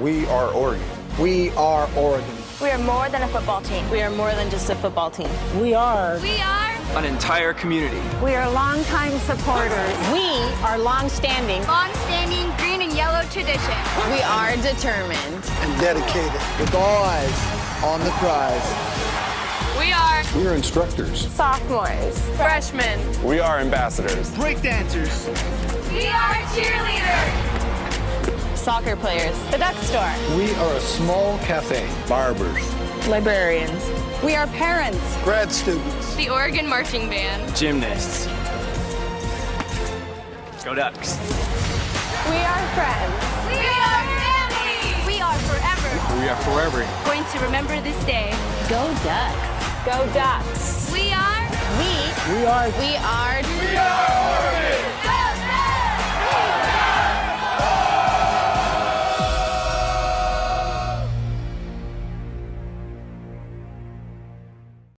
We are Oregon. We are Oregon. We are more than a football team. We are more than just a football team. We are. We are. An entire community. We are longtime supporters. We are long-standing. Long-standing green and yellow tradition. We are determined. And dedicated. With all eyes on the prize. We are. We are instructors. Sophomores. Freshmen. We are ambassadors. Breakdancers. We are cheerleaders. Soccer players. The Duck Store. We are a small cafe. Barbers. Librarians. We are parents. Grad students. The Oregon Marching Band. Gymnasts. Go Ducks. We are friends. We are family. We are forever. We are forever. Going to remember this day. Go Ducks. Go Ducks. We are. We. We are. We are. We are.